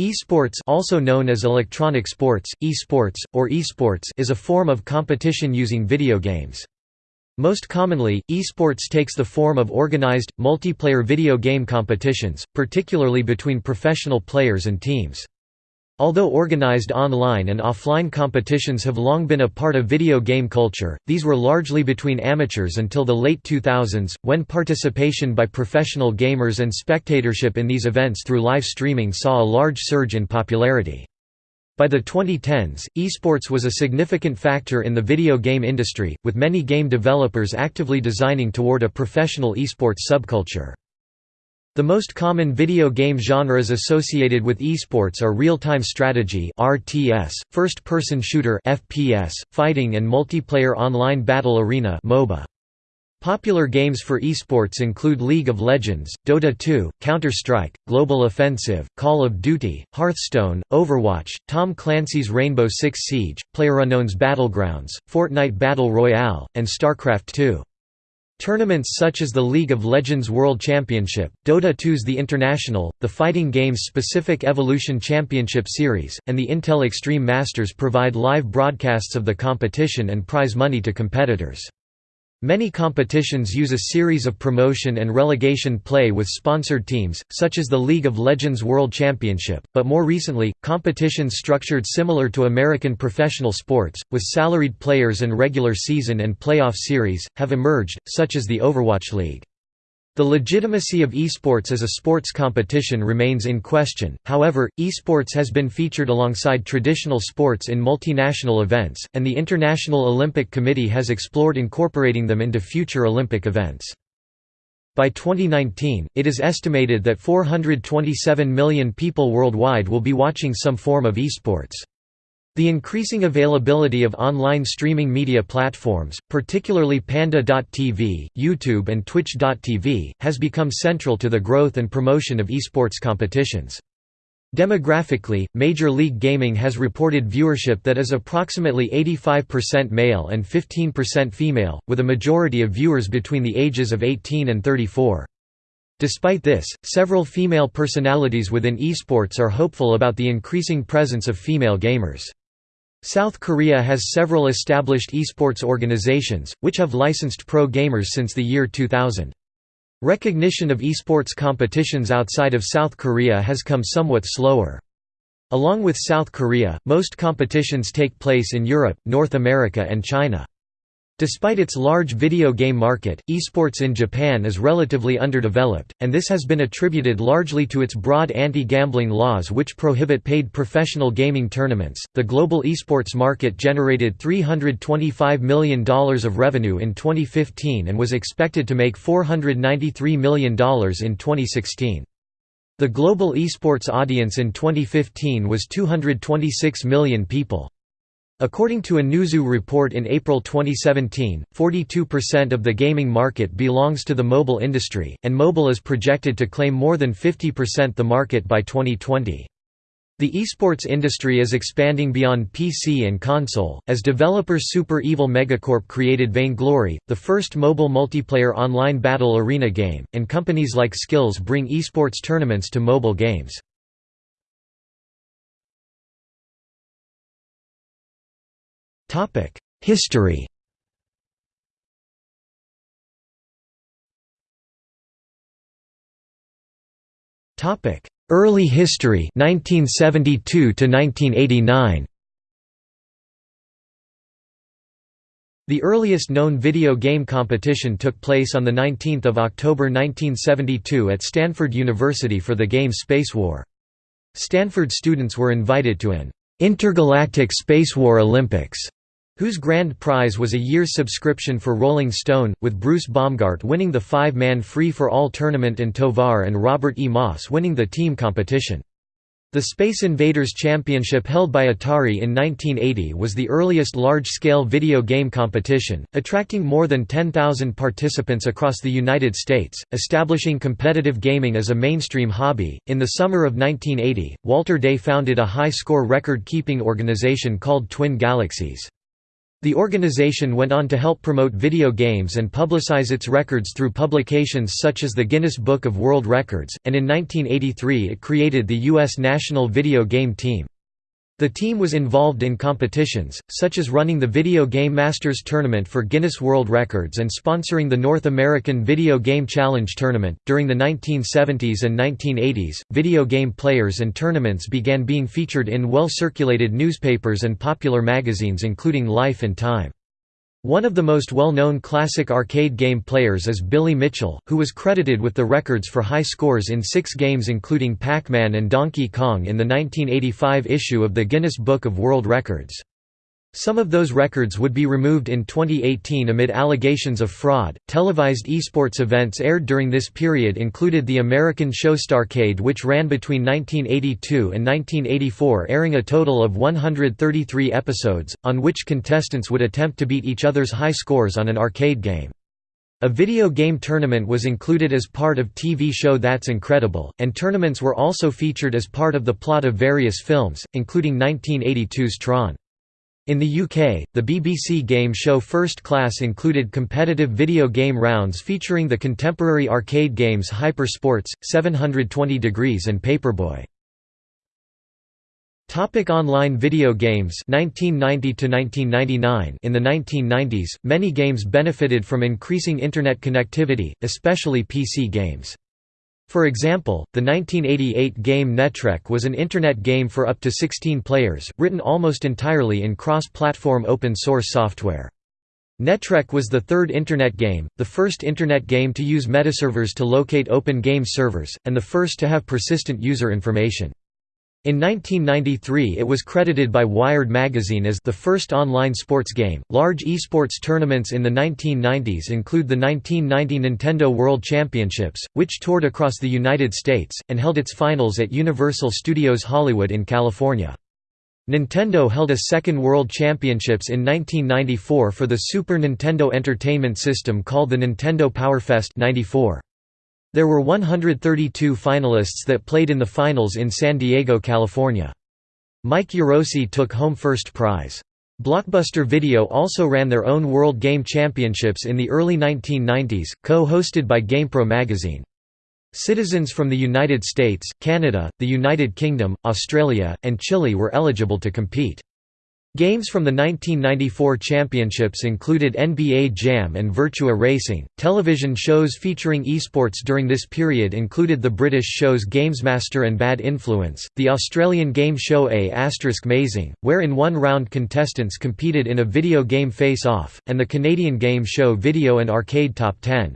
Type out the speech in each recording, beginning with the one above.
Esports also known as electronic sports, esports, or esports is a form of competition using video games. Most commonly, esports takes the form of organized, multiplayer video game competitions, particularly between professional players and teams. Although organized online and offline competitions have long been a part of video game culture, these were largely between amateurs until the late 2000s, when participation by professional gamers and spectatorship in these events through live streaming saw a large surge in popularity. By the 2010s, esports was a significant factor in the video game industry, with many game developers actively designing toward a professional esports subculture. The most common video game genres associated with esports are real-time strategy (RTS), first-person shooter (FPS), fighting and multiplayer online battle arena (MOBA). Popular games for esports include League of Legends, Dota 2, Counter-Strike, Global Offensive, Call of Duty, Hearthstone, Overwatch, Tom Clancy's Rainbow Six Siege, PlayerUnknown's Battlegrounds, Fortnite Battle Royale, and StarCraft 2. Tournaments such as the League of Legends World Championship, Dota 2's The International, the Fighting Games Specific Evolution Championship Series, and the Intel Extreme Masters provide live broadcasts of the competition and prize money to competitors. Many competitions use a series of promotion and relegation play with sponsored teams, such as the League of Legends World Championship, but more recently, competitions structured similar to American professional sports, with salaried players and regular season and playoff series, have emerged, such as the Overwatch League. The legitimacy of esports as a sports competition remains in question, however, esports has been featured alongside traditional sports in multinational events, and the International Olympic Committee has explored incorporating them into future Olympic events. By 2019, it is estimated that 427 million people worldwide will be watching some form of esports. The increasing availability of online streaming media platforms, particularly Panda.tv, YouTube and Twitch.tv, has become central to the growth and promotion of esports competitions. Demographically, Major League Gaming has reported viewership that is approximately 85% male and 15% female, with a majority of viewers between the ages of 18 and 34. Despite this, several female personalities within esports are hopeful about the increasing presence of female gamers. South Korea has several established esports organizations, which have licensed pro gamers since the year 2000. Recognition of esports competitions outside of South Korea has come somewhat slower. Along with South Korea, most competitions take place in Europe, North America and China. Despite its large video game market, esports in Japan is relatively underdeveloped, and this has been attributed largely to its broad anti gambling laws which prohibit paid professional gaming tournaments. The global esports market generated $325 million of revenue in 2015 and was expected to make $493 million in 2016. The global esports audience in 2015 was 226 million people. According to a Newzoo report in April 2017, 42% of the gaming market belongs to the mobile industry, and mobile is projected to claim more than 50% the market by 2020. The esports industry is expanding beyond PC and console, as developer Super Evil Megacorp created Vainglory, the first mobile multiplayer online battle arena game, and companies like Skillz bring esports tournaments to mobile games. History. Topic: Early history 1972 to 1989 The earliest known video game competition took place on 19 October 1972 at Stanford University for the game Spacewar. Stanford students were invited to an Intergalactic Spacewar Olympics whose grand prize was a year's subscription for Rolling Stone, with Bruce Baumgart winning the five-man free-for-all tournament and Tovar and Robert E. Moss winning the team competition. The Space Invaders Championship held by Atari in 1980 was the earliest large-scale video game competition, attracting more than 10,000 participants across the United States, establishing competitive gaming as a mainstream hobby. In the summer of 1980, Walter Day founded a high-score record-keeping organization called Twin Galaxies. The organization went on to help promote video games and publicize its records through publications such as the Guinness Book of World Records, and in 1983 it created the U.S. national video game team. The team was involved in competitions, such as running the Video Game Masters Tournament for Guinness World Records and sponsoring the North American Video Game Challenge Tournament. During the 1970s and 1980s, video game players and tournaments began being featured in well circulated newspapers and popular magazines, including Life and Time. One of the most well-known classic arcade game players is Billy Mitchell, who was credited with the records for high scores in six games including Pac-Man and Donkey Kong in the 1985 issue of the Guinness Book of World Records. Some of those records would be removed in 2018 amid allegations of fraud. Televised esports events aired during this period included the American show Starcade, which ran between 1982 and 1984, airing a total of 133 episodes, on which contestants would attempt to beat each other's high scores on an arcade game. A video game tournament was included as part of TV show That's Incredible, and tournaments were also featured as part of the plot of various films, including 1982's Tron. In the UK, the BBC game show First Class included competitive video game rounds featuring the contemporary arcade games Hyper Sports, 720 Degrees and Paperboy. Topic online video games 1990 to 1999 In the 1990s, many games benefited from increasing internet connectivity, especially PC games. For example, the 1988 game Netrek was an Internet game for up to 16 players, written almost entirely in cross-platform open-source software. Netrek was the third Internet game, the first Internet game to use metaservers to locate open game servers, and the first to have persistent user information. In 1993 it was credited by Wired magazine as the first online sports game. Large esports tournaments in the 1990s include the 1990 Nintendo World Championships, which toured across the United States, and held its finals at Universal Studios Hollywood in California. Nintendo held a second World Championships in 1994 for the Super Nintendo Entertainment System called the Nintendo PowerFest 94. There were 132 finalists that played in the finals in San Diego, California. Mike Iarossi took home first prize. Blockbuster Video also ran their own World Game Championships in the early 1990s, co-hosted by GamePro magazine. Citizens from the United States, Canada, the United Kingdom, Australia, and Chile were eligible to compete. Games from the 1994 championships included NBA Jam and Virtua Racing. Television shows featuring esports during this period included the British shows Gamesmaster and Bad Influence, the Australian game show A Mazing, where in one round contestants competed in a video game face-off, and the Canadian game show Video and Arcade Top 10.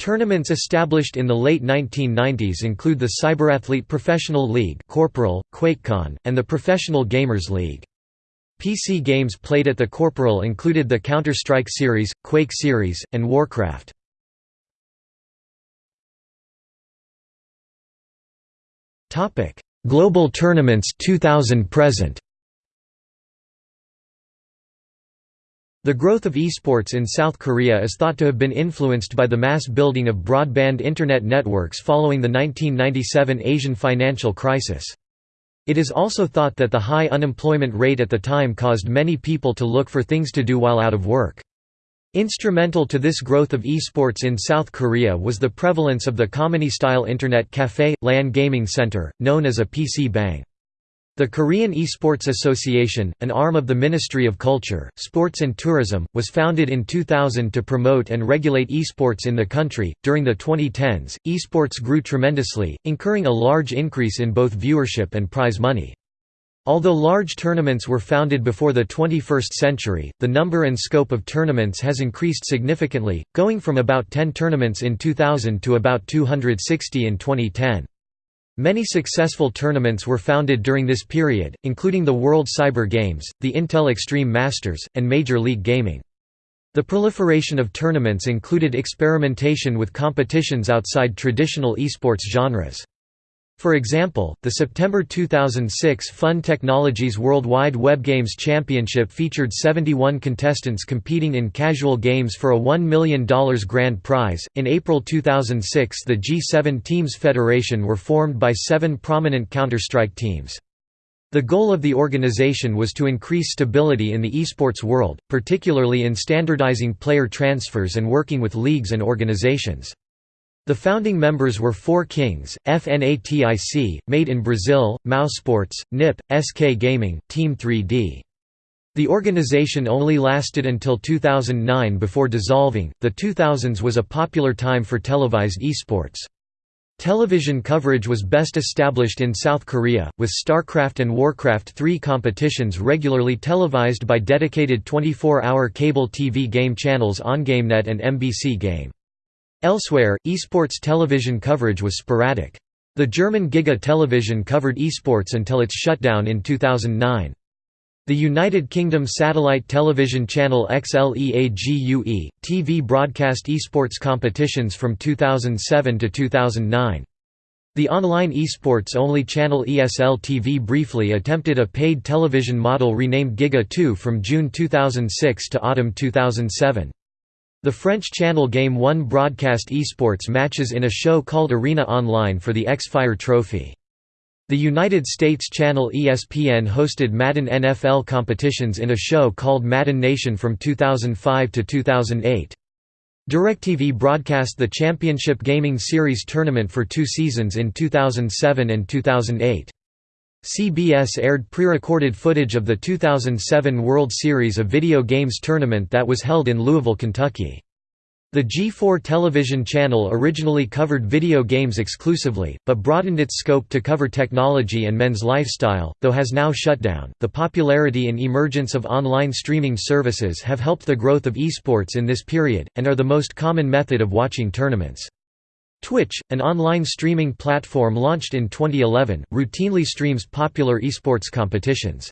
Tournaments established in the late 1990s include the Cyberathlete Professional League Corporal, QuakeCon, and the Professional Gamers League. PC games played at the Corporal included the Counter-Strike series, Quake series, and Warcraft. Global tournaments 2000 present The growth of esports in South Korea is thought to have been influenced by the mass building of broadband internet networks following the 1997 Asian financial crisis. It is also thought that the high unemployment rate at the time caused many people to look for things to do while out of work. Instrumental to this growth of esports in South Korea was the prevalence of the Kamini-style Internet Café, LAN gaming center, known as a PC Bang. The Korean Esports Association, an arm of the Ministry of Culture, Sports and Tourism, was founded in 2000 to promote and regulate esports in the country. During the 2010s, esports grew tremendously, incurring a large increase in both viewership and prize money. Although large tournaments were founded before the 21st century, the number and scope of tournaments has increased significantly, going from about 10 tournaments in 2000 to about 260 in 2010. Many successful tournaments were founded during this period, including the World Cyber Games, the Intel Extreme Masters, and Major League Gaming. The proliferation of tournaments included experimentation with competitions outside traditional esports genres. For example, the September 2006 Fun Technologies Worldwide Web Games Championship featured 71 contestants competing in casual games for a $1 million grand prize. In April 2006, the G7 Teams Federation were formed by seven prominent Counter Strike teams. The goal of the organization was to increase stability in the esports world, particularly in standardizing player transfers and working with leagues and organizations. The founding members were Four Kings, FNATIC, Made in Brazil, Mousesports, NIP, SK Gaming, Team 3D. The organization only lasted until 2009 before dissolving. The 2000s was a popular time for televised esports. Television coverage was best established in South Korea, with StarCraft and Warcraft 3 competitions regularly televised by dedicated 24-hour cable TV game channels OnGameNet and MBC Game. Elsewhere, esports television coverage was sporadic. The German Giga Television covered esports until its shutdown in 2009. The United Kingdom satellite television channel XLEAGUE, TV broadcast esports competitions from 2007 to 2009. The online esports-only channel ESL TV briefly attempted a paid television model renamed Giga 2 from June 2006 to autumn 2007. The French channel Game One broadcast esports matches in a show called Arena Online for the X-Fire Trophy. The United States channel ESPN hosted Madden NFL competitions in a show called Madden Nation from 2005 to 2008. DirecTV broadcast the Championship Gaming Series tournament for two seasons in 2007 and 2008. CBS aired pre-recorded footage of the 2007 World Series of Video Games tournament that was held in Louisville, Kentucky. The G4 television channel originally covered video games exclusively, but broadened its scope to cover technology and men's lifestyle, though has now shut down. The popularity and emergence of online streaming services have helped the growth of esports in this period, and are the most common method of watching tournaments. Twitch, an online streaming platform launched in 2011, routinely streams popular esports competitions.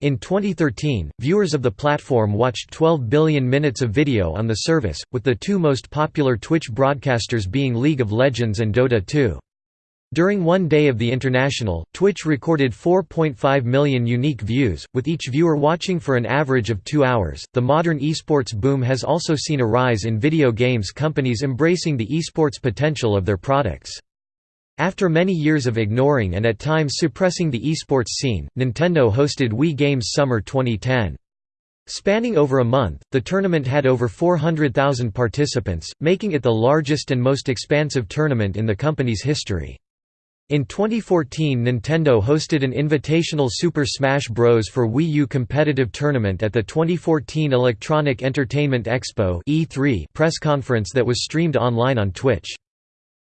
In 2013, viewers of the platform watched 12 billion minutes of video on the service, with the two most popular Twitch broadcasters being League of Legends and Dota 2. During one day of the International, Twitch recorded 4.5 million unique views, with each viewer watching for an average of two hours. The modern esports boom has also seen a rise in video games companies embracing the esports potential of their products. After many years of ignoring and at times suppressing the esports scene, Nintendo hosted Wii Games Summer 2010. Spanning over a month, the tournament had over 400,000 participants, making it the largest and most expansive tournament in the company's history. In 2014 Nintendo hosted an invitational Super Smash Bros. for Wii U competitive tournament at the 2014 Electronic Entertainment Expo E3 press conference that was streamed online on Twitch.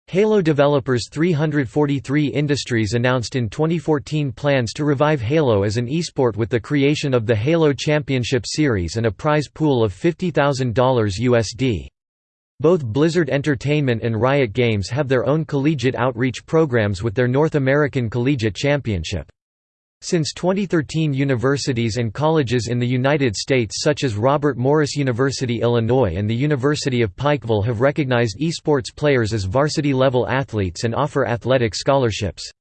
Halo developers 343 Industries announced in 2014 plans to revive Halo as an esport with the creation of the Halo Championship Series and a prize pool of $50,000 USD. Both Blizzard Entertainment and Riot Games have their own collegiate outreach programs with their North American Collegiate Championship. Since 2013 universities and colleges in the United States such as Robert Morris University Illinois and the University of Pikeville have recognized esports players as varsity-level athletes and offer athletic scholarships.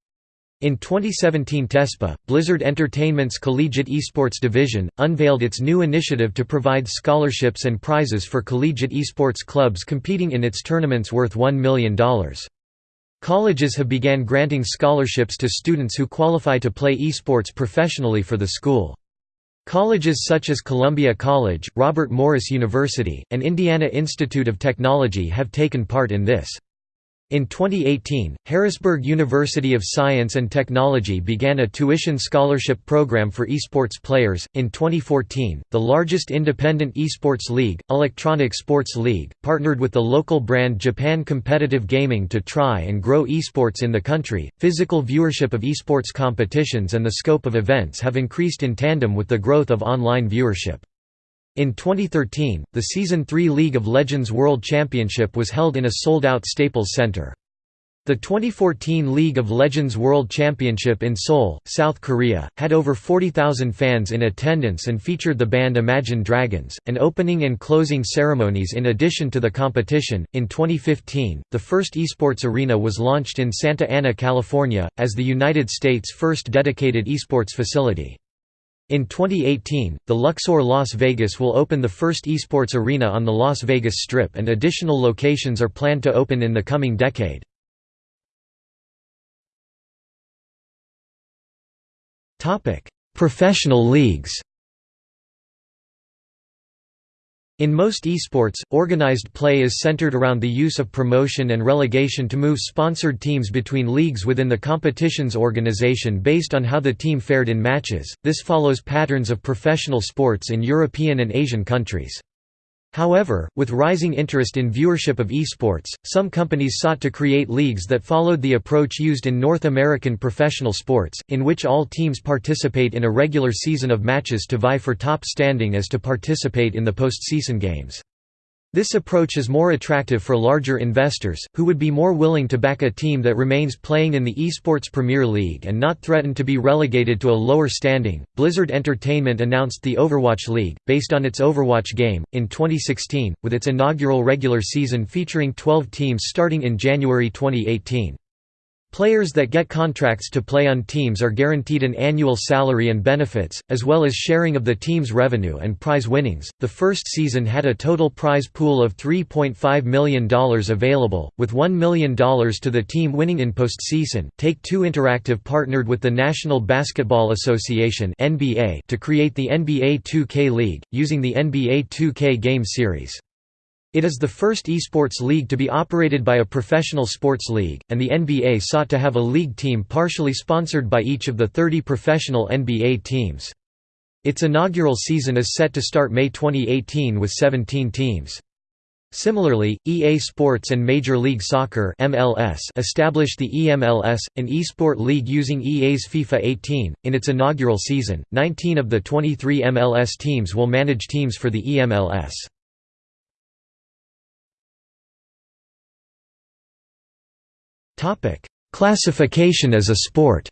In 2017 TESPA, Blizzard Entertainment's Collegiate Esports Division, unveiled its new initiative to provide scholarships and prizes for collegiate esports clubs competing in its tournaments worth $1 million. Colleges have began granting scholarships to students who qualify to play esports professionally for the school. Colleges such as Columbia College, Robert Morris University, and Indiana Institute of Technology have taken part in this. In 2018, Harrisburg University of Science and Technology began a tuition scholarship program for esports players. In 2014, the largest independent esports league, Electronic Sports League, partnered with the local brand Japan Competitive Gaming to try and grow esports in the country. Physical viewership of esports competitions and the scope of events have increased in tandem with the growth of online viewership. In 2013, the Season 3 League of Legends World Championship was held in a sold-out Staples Center. The 2014 League of Legends World Championship in Seoul, South Korea, had over 40,000 fans in attendance and featured the band Imagine Dragons, and opening and closing ceremonies in addition to the competition. In 2015, the first esports arena was launched in Santa Ana, California, as the United States' first dedicated esports facility. In 2018, the Luxor Las Vegas will open the first esports arena on the Las Vegas Strip and additional locations are planned to open in the coming decade. Professional leagues In most esports, organized play is centered around the use of promotion and relegation to move sponsored teams between leagues within the competition's organization based on how the team fared in matches. This follows patterns of professional sports in European and Asian countries. However, with rising interest in viewership of esports, some companies sought to create leagues that followed the approach used in North American professional sports, in which all teams participate in a regular season of matches to vie for top standing as to participate in the postseason games. This approach is more attractive for larger investors, who would be more willing to back a team that remains playing in the esports Premier League and not threaten to be relegated to a lower standing. Blizzard Entertainment announced the Overwatch League, based on its Overwatch game, in 2016, with its inaugural regular season featuring 12 teams starting in January 2018. Players that get contracts to play on teams are guaranteed an annual salary and benefits, as well as sharing of the team's revenue and prize winnings. The first season had a total prize pool of $3.5 million available, with $1 million to the team winning in postseason. Take Two Interactive partnered with the National Basketball Association (NBA) to create the NBA 2K League, using the NBA 2K game series. It is the first esports league to be operated by a professional sports league, and the NBA sought to have a league team partially sponsored by each of the 30 professional NBA teams. Its inaugural season is set to start May 2018 with 17 teams. Similarly, EA Sports and Major League Soccer (MLS) established the EMLS, an esport league using EA's FIFA 18. In its inaugural season, 19 of the 23 MLS teams will manage teams for the EMLS. Topic: Classification as a sport.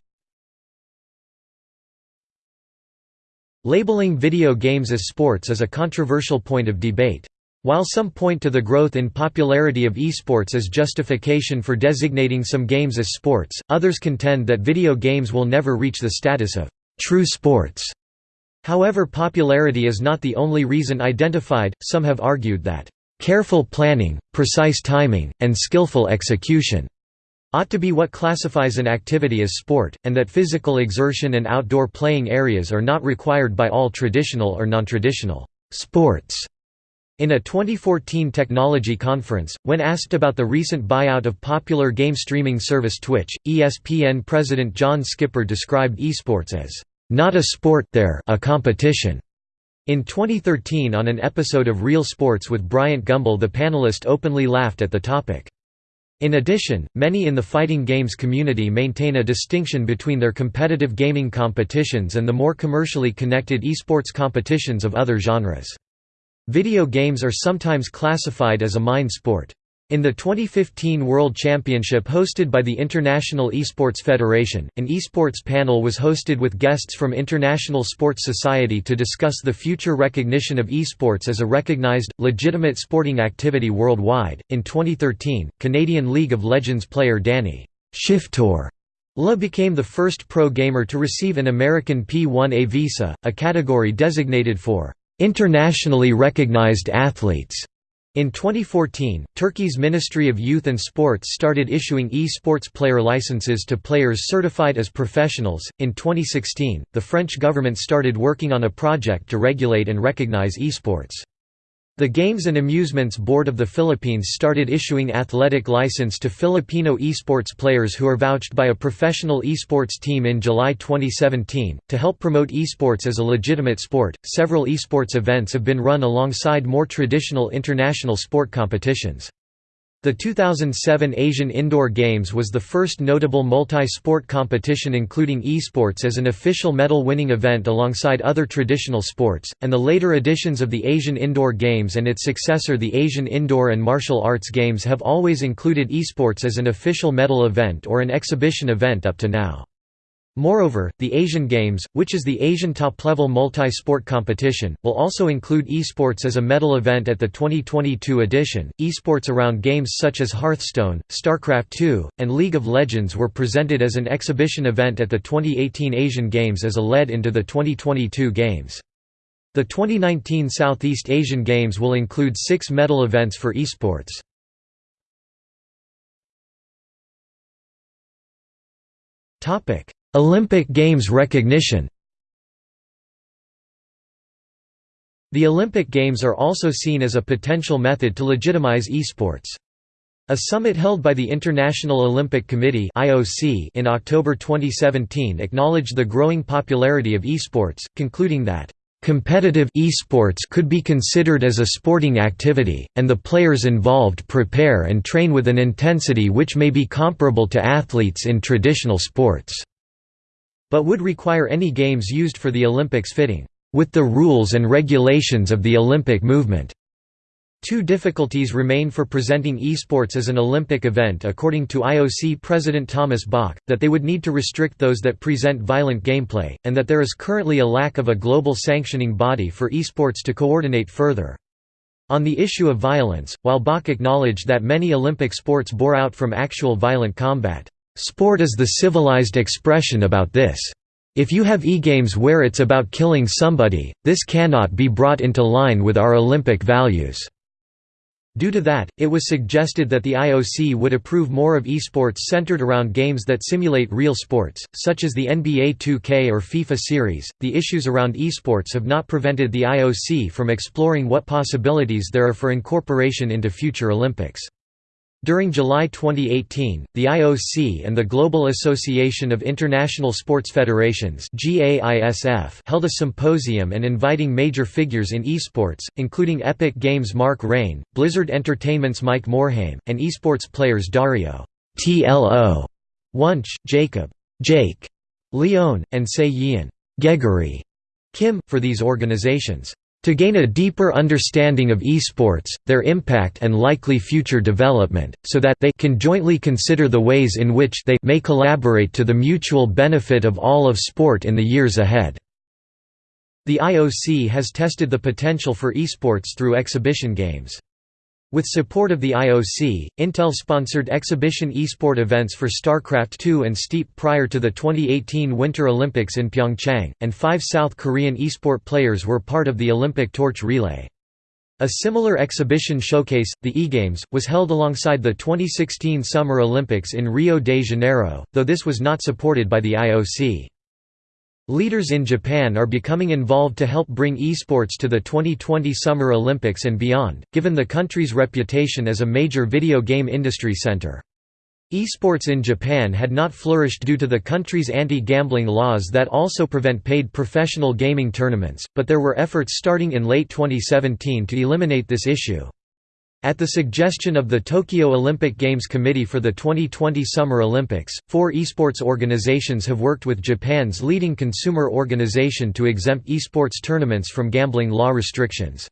Labeling video games as sports is a controversial point of debate. While some point to the growth in popularity of esports as justification for designating some games as sports, others contend that video games will never reach the status of true sports. However popularity is not the only reason identified, some have argued that careful planning, precise timing, and skillful execution ought to be what classifies an activity as sport, and that physical exertion and outdoor playing areas are not required by all traditional or non-traditional sports. In a 2014 technology conference, when asked about the recent buyout of popular game streaming service Twitch, ESPN president John Skipper described esports as, "...not a sport they're a competition." In 2013 on an episode of Real Sports with Bryant Gumbel the panelist openly laughed at the topic. In addition, many in the fighting games community maintain a distinction between their competitive gaming competitions and the more commercially connected esports competitions of other genres. Video games are sometimes classified as a mind sport. In the 2015 World Championship hosted by the International Esports Federation, an esports panel was hosted with guests from International Sports Society to discuss the future recognition of esports as a recognized, legitimate sporting activity worldwide. In 2013, Canadian League of Legends player Danny Shiphtur La became the first pro gamer to receive an American P1A visa, a category designated for internationally recognized athletes. In 2014, Turkey's Ministry of Youth and Sports started issuing e-sports player licenses to players certified as professionals. In 2016, the French government started working on a project to regulate and recognize e-sports. The Games and Amusements Board of the Philippines started issuing athletic license to Filipino esports players who are vouched by a professional esports team in July 2017. To help promote esports as a legitimate sport, several esports events have been run alongside more traditional international sport competitions. The 2007 Asian Indoor Games was the first notable multi-sport competition including esports as an official medal-winning event alongside other traditional sports, and the later editions of the Asian Indoor Games and its successor the Asian Indoor and Martial Arts Games have always included esports as an official medal event or an exhibition event up to now. Moreover, the Asian Games, which is the Asian top-level multi-sport competition, will also include esports as a medal event at the 2022 edition. Esports around games such as Hearthstone, StarCraft II, and League of Legends were presented as an exhibition event at the 2018 Asian Games as a lead into the 2022 Games. The 2019 Southeast Asian Games will include six medal events for esports. Olympic Games recognition The Olympic Games are also seen as a potential method to legitimize esports. A summit held by the International Olympic Committee in October 2017 acknowledged the growing popularity of esports, concluding that Competitive esports could be considered as a sporting activity, and the players involved prepare and train with an intensity which may be comparable to athletes in traditional sports, but would require any games used for the Olympics fitting with the rules and regulations of the Olympic movement. Two difficulties remain for presenting esports as an Olympic event according to IOC President Thomas Bach, that they would need to restrict those that present violent gameplay, and that there is currently a lack of a global sanctioning body for esports to coordinate further. On the issue of violence, while Bach acknowledged that many Olympic sports bore out from actual violent combat, "...sport is the civilized expression about this." If you have e-games where it's about killing somebody, this cannot be brought into line with our Olympic values." Due to that, it was suggested that the IOC would approve more of esports centered around games that simulate real sports, such as the NBA 2K or FIFA series. The issues around esports have not prevented the IOC from exploring what possibilities there are for incorporation into future Olympics. During July 2018, the IOC and the Global Association of International Sports Federations held a symposium and inviting major figures in esports, including Epic Games' Mark Rein, Blizzard Entertainment's Mike Morhaime, and esports players Dario TLO, Wunsch, Jacob Jake, Leone, and Sei Yian Gregory Kim, for these organizations. To gain a deeper understanding of esports, their impact and likely future development, so that they can jointly consider the ways in which they may collaborate to the mutual benefit of all of sport in the years ahead. The IOC has tested the potential for esports through exhibition games. With support of the IOC, Intel sponsored exhibition esport events for StarCraft II and Steep prior to the 2018 Winter Olympics in Pyeongchang, and five South Korean esport players were part of the Olympic torch relay. A similar exhibition showcase, the eGames, was held alongside the 2016 Summer Olympics in Rio de Janeiro, though this was not supported by the IOC. Leaders in Japan are becoming involved to help bring esports to the 2020 Summer Olympics and beyond, given the country's reputation as a major video game industry center. Esports in Japan had not flourished due to the country's anti-gambling laws that also prevent paid professional gaming tournaments, but there were efforts starting in late 2017 to eliminate this issue. At the suggestion of the Tokyo Olympic Games Committee for the 2020 Summer Olympics, four esports organizations have worked with Japan's leading consumer organization to exempt esports tournaments from gambling law restrictions.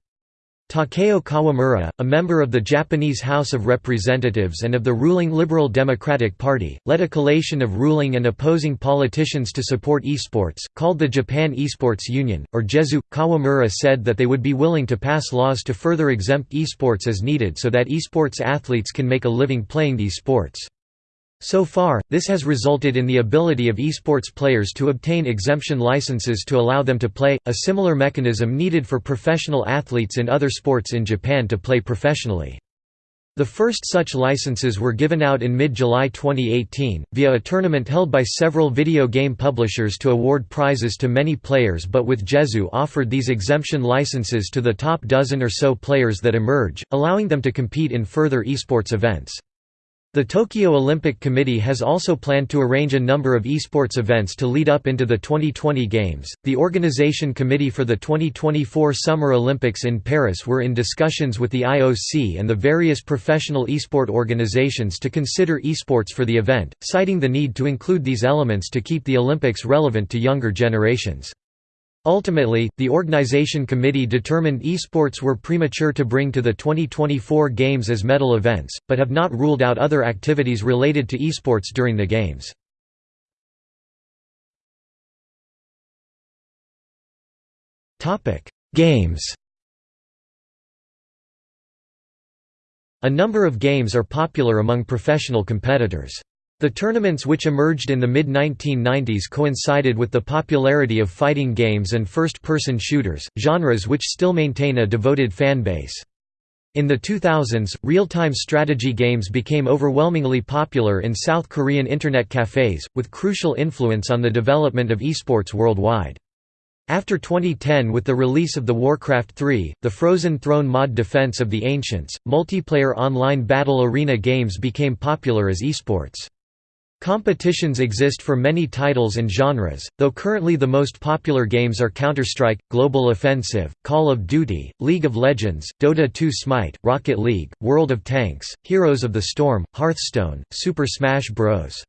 Takeo Kawamura, a member of the Japanese House of Representatives and of the ruling Liberal Democratic Party, led a collation of ruling and opposing politicians to support esports, called the Japan Esports Union, or JESU. Kawamura said that they would be willing to pass laws to further exempt esports as needed so that esports athletes can make a living playing these sports. So far, this has resulted in the ability of esports players to obtain exemption licenses to allow them to play, a similar mechanism needed for professional athletes in other sports in Japan to play professionally. The first such licenses were given out in mid-July 2018, via a tournament held by several video game publishers to award prizes to many players but with JESU offered these exemption licenses to the top dozen or so players that emerge, allowing them to compete in further esports events. The Tokyo Olympic Committee has also planned to arrange a number of esports events to lead up into the 2020 Games. The organization committee for the 2024 Summer Olympics in Paris were in discussions with the IOC and the various professional esport organizations to consider esports for the event, citing the need to include these elements to keep the Olympics relevant to younger generations. Ultimately, the organization committee determined esports were premature to bring to the 2024 Games as medal events, but have not ruled out other activities related to esports during the Games. Games A number of games are popular among professional competitors. The tournaments which emerged in the mid-1990s coincided with the popularity of fighting games and first-person shooters, genres which still maintain a devoted fan base. In the 2000s, real-time strategy games became overwhelmingly popular in South Korean internet cafes, with crucial influence on the development of esports worldwide. After 2010 with the release of the Warcraft 3, the Frozen Throne mod Defense of the Ancients, multiplayer online battle arena games became popular as esports. Competitions exist for many titles and genres, though currently the most popular games are Counter-Strike, Global Offensive, Call of Duty, League of Legends, Dota 2 Smite, Rocket League, World of Tanks, Heroes of the Storm, Hearthstone, Super Smash Bros.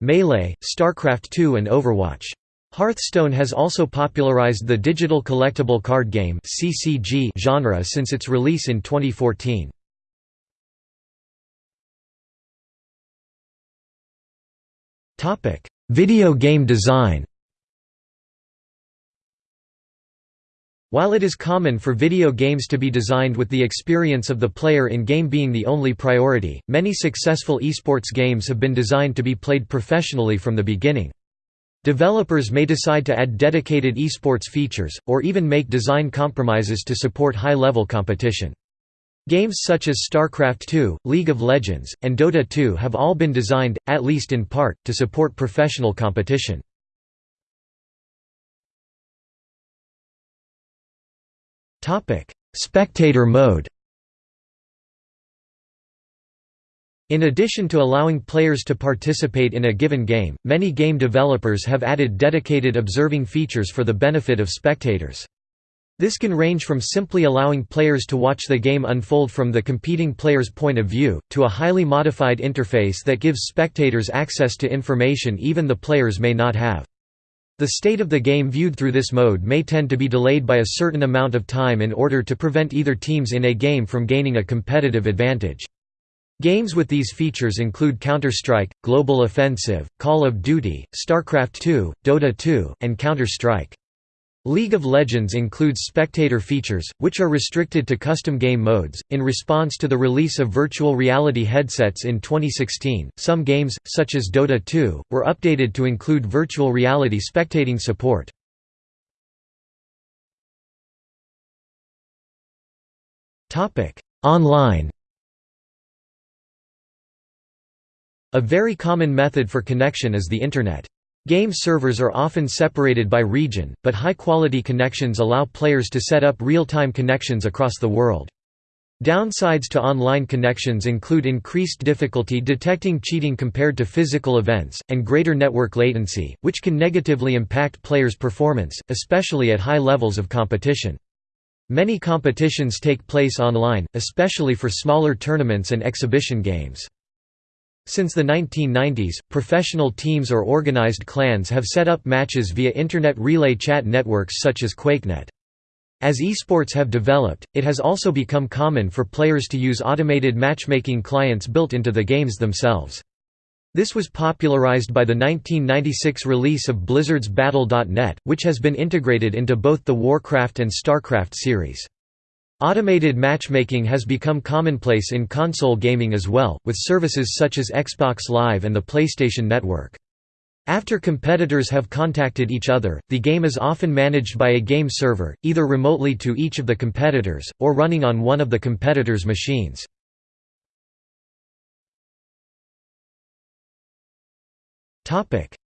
Melee, StarCraft 2 and Overwatch. Hearthstone has also popularized the digital collectible card game genre since its release in 2014. Video game design While it is common for video games to be designed with the experience of the player in-game being the only priority, many successful esports games have been designed to be played professionally from the beginning. Developers may decide to add dedicated esports features, or even make design compromises to support high-level competition. Games such as StarCraft II, League of Legends, and Dota 2 have all been designed, at least in part, to support professional competition. Spectator mode In addition to allowing players to participate in a given game, many game developers have added dedicated observing features for the benefit of spectators. This can range from simply allowing players to watch the game unfold from the competing player's point of view, to a highly modified interface that gives spectators access to information even the players may not have. The state of the game viewed through this mode may tend to be delayed by a certain amount of time in order to prevent either teams in a game from gaining a competitive advantage. Games with these features include Counter-Strike, Global Offensive, Call of Duty, StarCraft II, Dota 2, and Counter-Strike. League of Legends includes spectator features, which are restricted to custom game modes. In response to the release of virtual reality headsets in 2016, some games, such as Dota 2, were updated to include virtual reality spectating support. Online A very common method for connection is the Internet. Game servers are often separated by region, but high-quality connections allow players to set up real-time connections across the world. Downsides to online connections include increased difficulty detecting cheating compared to physical events, and greater network latency, which can negatively impact players' performance, especially at high levels of competition. Many competitions take place online, especially for smaller tournaments and exhibition games. Since the 1990s, professional teams or organized clans have set up matches via Internet relay chat networks such as QuakeNet. As esports have developed, it has also become common for players to use automated matchmaking clients built into the games themselves. This was popularized by the 1996 release of Blizzard's Battle.net, which has been integrated into both the Warcraft and StarCraft series. Automated matchmaking has become commonplace in console gaming as well, with services such as Xbox Live and the PlayStation Network. After competitors have contacted each other, the game is often managed by a game server, either remotely to each of the competitors, or running on one of the competitors' machines.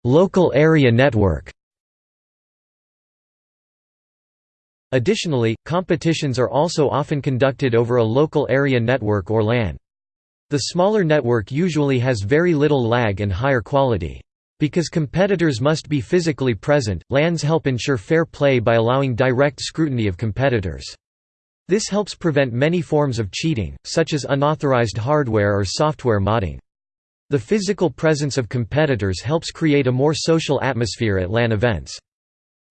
Local area network Additionally, competitions are also often conducted over a local area network or LAN. The smaller network usually has very little lag and higher quality. Because competitors must be physically present, LANs help ensure fair play by allowing direct scrutiny of competitors. This helps prevent many forms of cheating, such as unauthorized hardware or software modding. The physical presence of competitors helps create a more social atmosphere at LAN events.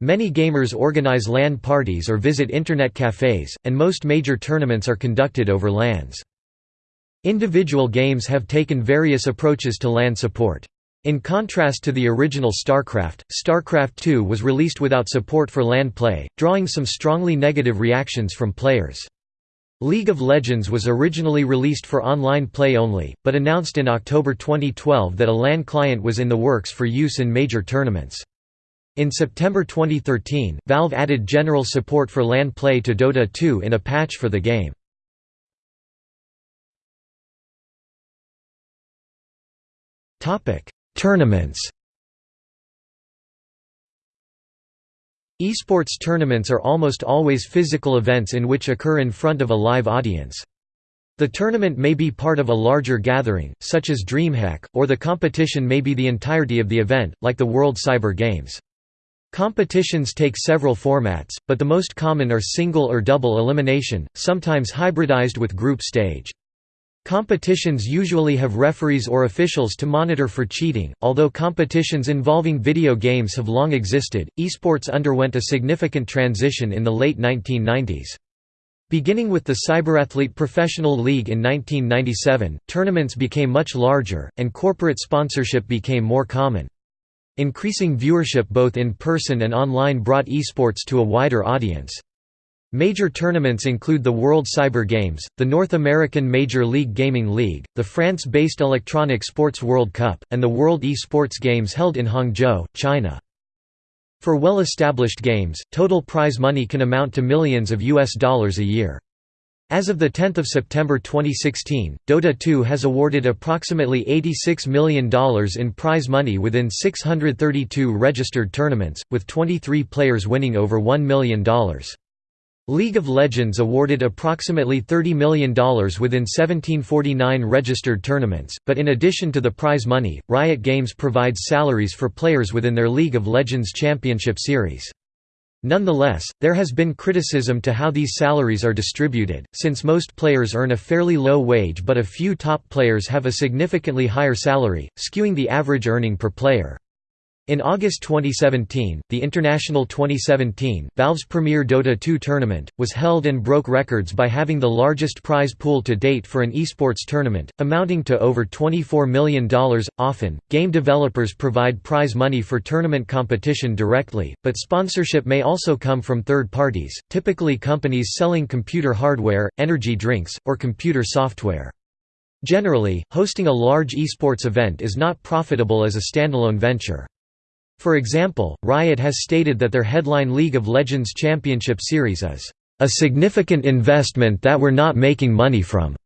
Many gamers organize LAN parties or visit internet cafes, and most major tournaments are conducted over LANs. Individual games have taken various approaches to LAN support. In contrast to the original StarCraft, StarCraft II was released without support for LAN play, drawing some strongly negative reactions from players. League of Legends was originally released for online play only, but announced in October 2012 that a LAN client was in the works for use in major tournaments. In September 2013, Valve added general support for LAN play to Dota 2 in a patch for the game. Tournaments Esports tournaments are almost always physical events in which occur in front of a live audience. The tournament may be part of a larger gathering, such as DreamHack, or the competition may be the entirety of the event, like the World Cyber Games. Competitions take several formats, but the most common are single or double elimination, sometimes hybridized with group stage. Competitions usually have referees or officials to monitor for cheating. Although competitions involving video games have long existed, esports underwent a significant transition in the late 1990s. Beginning with the Cyberathlete Professional League in 1997, tournaments became much larger, and corporate sponsorship became more common. Increasing viewership both in person and online brought esports to a wider audience. Major tournaments include the World Cyber Games, the North American Major League Gaming League, the France-based Electronic Sports World Cup, and the World e-Sports Games held in Hangzhou, China. For well-established games, total prize money can amount to millions of US dollars a year. As of 10 September 2016, Dota 2 has awarded approximately $86 million in prize money within 632 registered tournaments, with 23 players winning over $1 million. League of Legends awarded approximately $30 million within 1749 registered tournaments, but in addition to the prize money, Riot Games provides salaries for players within their League of Legends Championship Series. Nonetheless, there has been criticism to how these salaries are distributed, since most players earn a fairly low wage but a few top players have a significantly higher salary, skewing the average earning per player. In August 2017, the International 2017, Valve's premier Dota 2 tournament, was held and broke records by having the largest prize pool to date for an esports tournament, amounting to over $24 million. Often, game developers provide prize money for tournament competition directly, but sponsorship may also come from third parties, typically companies selling computer hardware, energy drinks, or computer software. Generally, hosting a large esports event is not profitable as a standalone venture. For example, Riot has stated that their headline League of Legends Championship Series is a significant investment that we're not making money from.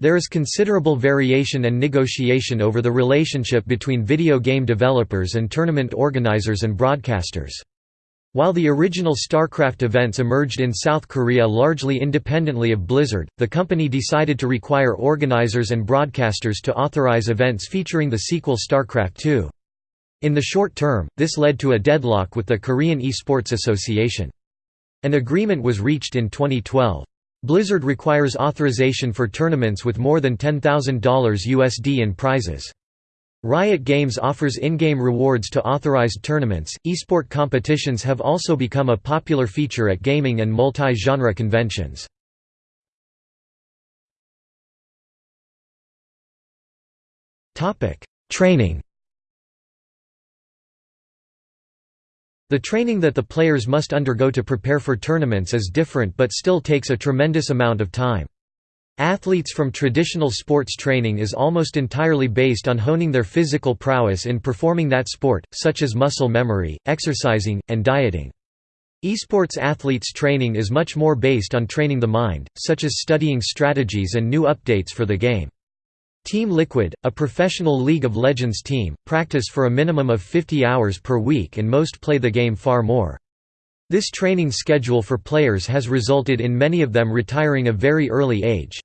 There is considerable variation and negotiation over the relationship between video game developers and tournament organizers and broadcasters. While the original StarCraft events emerged in South Korea largely independently of Blizzard, the company decided to require organizers and broadcasters to authorize events featuring the sequel StarCraft II. In the short term, this led to a deadlock with the Korean Esports Association. An agreement was reached in 2012. Blizzard requires authorization for tournaments with more than $10,000 USD in prizes. Riot Games offers in-game rewards to authorized tournaments. Esport competitions have also become a popular feature at gaming and multi-genre conventions. Topic: Training The training that the players must undergo to prepare for tournaments is different but still takes a tremendous amount of time. Athletes from traditional sports training is almost entirely based on honing their physical prowess in performing that sport, such as muscle memory, exercising, and dieting. Esports athletes' training is much more based on training the mind, such as studying strategies and new updates for the game. Team Liquid, a professional League of Legends team, practice for a minimum of 50 hours per week and most play the game far more. This training schedule for players has resulted in many of them retiring a very early age.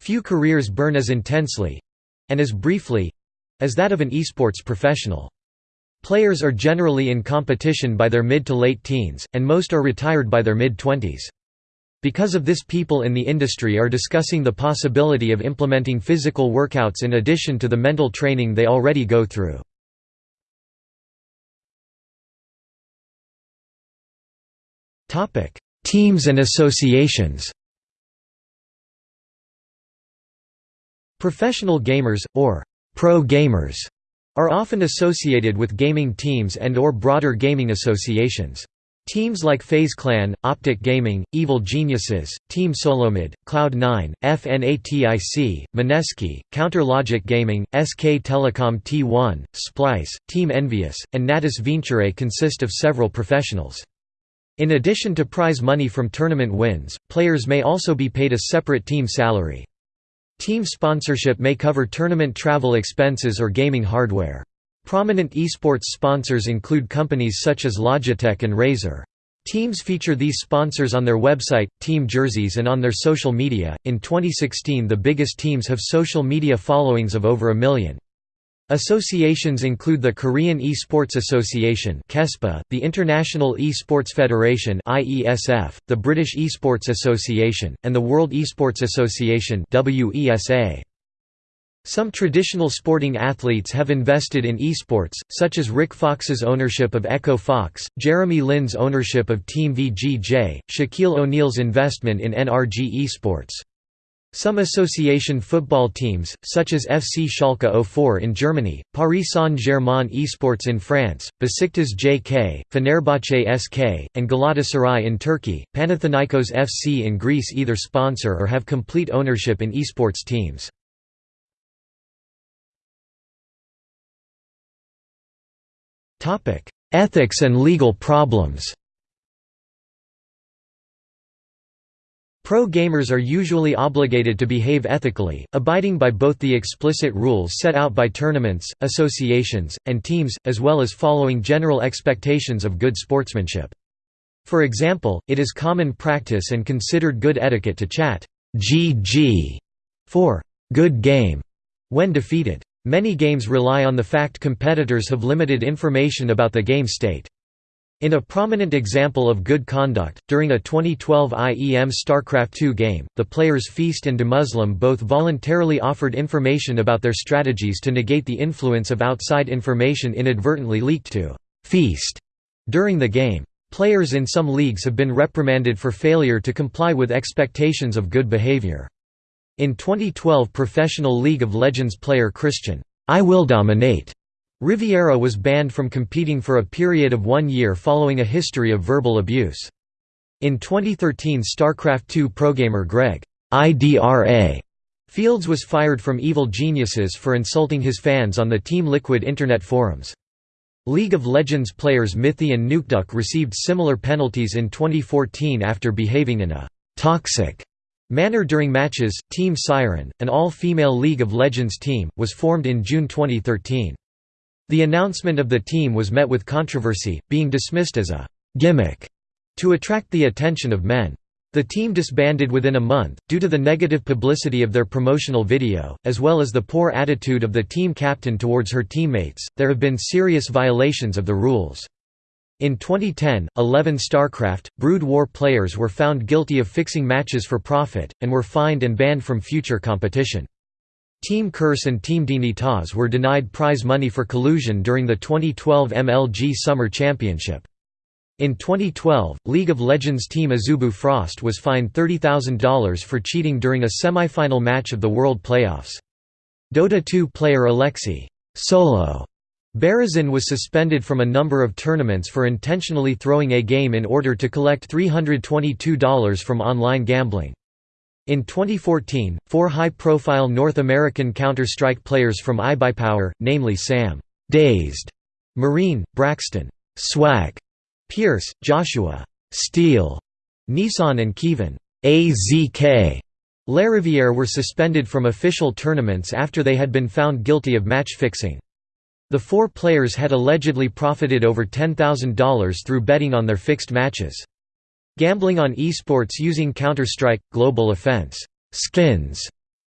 Few careers burn as intensely—and as briefly—as that of an esports professional. Players are generally in competition by their mid to late teens, and most are retired by their mid-twenties. Because of this people in the industry are discussing the possibility of implementing physical workouts in addition to the mental training they already go through. Teams and associations Professional gamers, or pro gamers, are often associated with gaming teams and or broader gaming associations. Teams like FaZe Clan, Optic Gaming, Evil Geniuses, Team Solomid, Cloud9, FNATIC, Mineski, Counter Logic Gaming, SK Telecom T1, Splyce, Team EnVyUs, and Natus Vincere consist of several professionals. In addition to prize money from tournament wins, players may also be paid a separate team salary. Team sponsorship may cover tournament travel expenses or gaming hardware. Prominent esports sponsors include companies such as Logitech and Razer. Teams feature these sponsors on their website, team jerseys, and on their social media. In 2016, the biggest teams have social media followings of over a million. Associations include the Korean Esports Association (KESPA), the International Esports Federation (IESF), the British Esports Association, and the World Esports Association (WESA). Some traditional sporting athletes have invested in esports, such as Rick Fox's ownership of Echo Fox, Jeremy Lin's ownership of Team VGJ, Shaquille O'Neal's investment in NRG Esports. Some association football teams, such as FC Schalke 04 in Germany, Paris Saint-Germain Esports in France, Besiktas JK, Fenerbahce SK, and Galatasaray in Turkey, Panathinaikos FC in Greece either sponsor or have complete ownership in esports teams. Ethics and legal problems Pro gamers are usually obligated to behave ethically, abiding by both the explicit rules set out by tournaments, associations, and teams, as well as following general expectations of good sportsmanship. For example, it is common practice and considered good etiquette to chat GG for good game when defeated. Many games rely on the fact competitors have limited information about the game state. In a prominent example of good conduct, during a 2012 IEM StarCraft II game, the players Feast and DeMuslim both voluntarily offered information about their strategies to negate the influence of outside information inadvertently leaked to Feast during the game. Players in some leagues have been reprimanded for failure to comply with expectations of good behavior. In 2012 Professional League of Legends player Christian, I will dominate Rivera was banned from competing for a period of one year following a history of verbal abuse. In 2013 StarCraft II progamer Greg IDRA Fields was fired from Evil Geniuses for insulting his fans on the Team Liquid internet forums. League of Legends players Mithy and Nukeduck received similar penalties in 2014 after behaving in a «toxic» manner during matches. Team Siren, an all-female League of Legends team, was formed in June 2013. The announcement of the team was met with controversy, being dismissed as a «gimmick» to attract the attention of men. The team disbanded within a month, due to the negative publicity of their promotional video, as well as the poor attitude of the team captain towards her teammates. There have been serious violations of the rules. In 2010, 11 StarCraft, Brood War players were found guilty of fixing matches for profit, and were fined and banned from future competition. Team Curse and Team Dignitas were denied prize money for collusion during the 2012 MLG Summer Championship. In 2012, League of Legends team Azubu Frost was fined $30,000 for cheating during a semi-final match of the World Playoffs. Dota 2 player Alexei Solo Berezin was suspended from a number of tournaments for intentionally throwing a game in order to collect $322 from online gambling. In 2014, four high-profile North American Counter-Strike players from iBuyPower, namely Sam Dazed, Marine, Braxton Swag, Pierce, Joshua Steel, Nissan and Kevin AZK Lariviere were suspended from official tournaments after they had been found guilty of match fixing. The four players had allegedly profited over $10,000 through betting on their fixed matches. Gambling on esports using Counter-Strike, Global Offense skins,